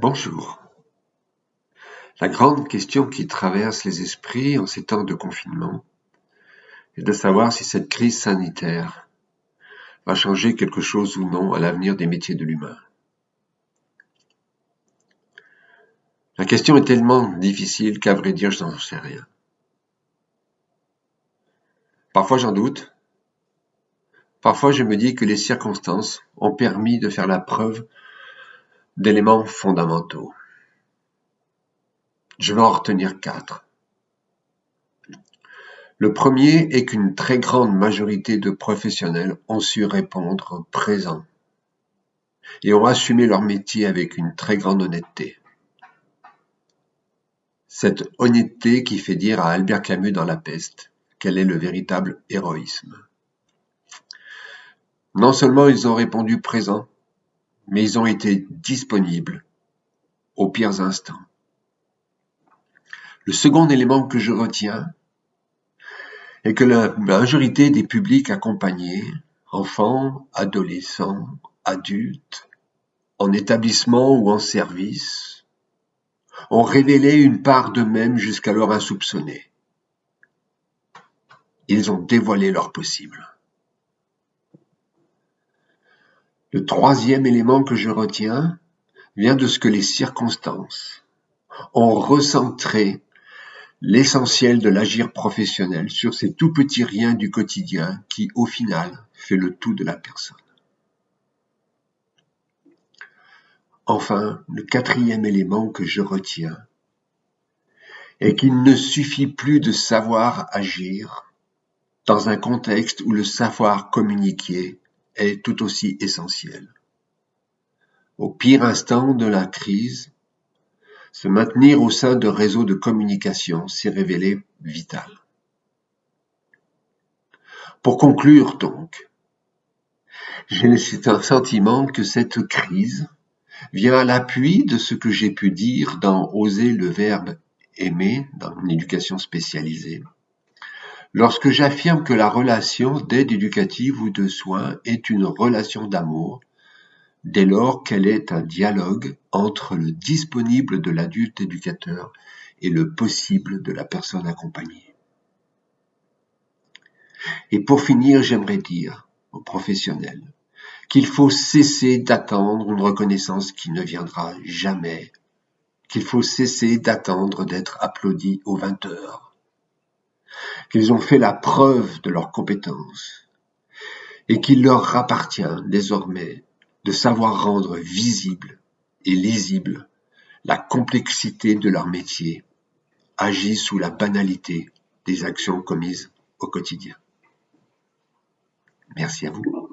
Bonjour. La grande question qui traverse les esprits en ces temps de confinement est de savoir si cette crise sanitaire va changer quelque chose ou non à l'avenir des métiers de l'humain. La question est tellement difficile qu'à vrai dire, je n'en sais rien. Parfois j'en doute. Parfois je me dis que les circonstances ont permis de faire la preuve d'éléments fondamentaux. Je vais en retenir quatre. Le premier est qu'une très grande majorité de professionnels ont su répondre présent et ont assumé leur métier avec une très grande honnêteté. Cette honnêteté qui fait dire à Albert Camus dans La peste quel est le véritable héroïsme. Non seulement ils ont répondu présent, mais ils ont été disponibles aux pires instants. Le second élément que je retiens est que la majorité des publics accompagnés, enfants, adolescents, adultes, en établissement ou en service, ont révélé une part d'eux-mêmes jusqu'alors insoupçonnée. Ils ont dévoilé leur possible. Le troisième élément que je retiens vient de ce que les circonstances ont recentré l'essentiel de l'agir professionnel sur ces tout petits riens du quotidien qui, au final, fait le tout de la personne. Enfin, le quatrième élément que je retiens est qu'il ne suffit plus de savoir agir dans un contexte où le savoir communiquer est tout aussi essentiel. Au pire instant de la crise, se maintenir au sein de réseaux de communication s'est révélé vital. Pour conclure donc, j'ai le sentiment que cette crise vient à l'appui de ce que j'ai pu dire dans Oser le verbe aimer dans mon éducation spécialisée, Lorsque j'affirme que la relation d'aide éducative ou de soins est une relation d'amour, dès lors qu'elle est un dialogue entre le disponible de l'adulte éducateur et le possible de la personne accompagnée. Et pour finir, j'aimerais dire aux professionnels qu'il faut cesser d'attendre une reconnaissance qui ne viendra jamais, qu'il faut cesser d'attendre d'être applaudi aux 20 heures, qu'ils ont fait la preuve de leurs compétences et qu'il leur appartient désormais de savoir rendre visible et lisible la complexité de leur métier, agi sous la banalité des actions commises au quotidien. Merci à vous.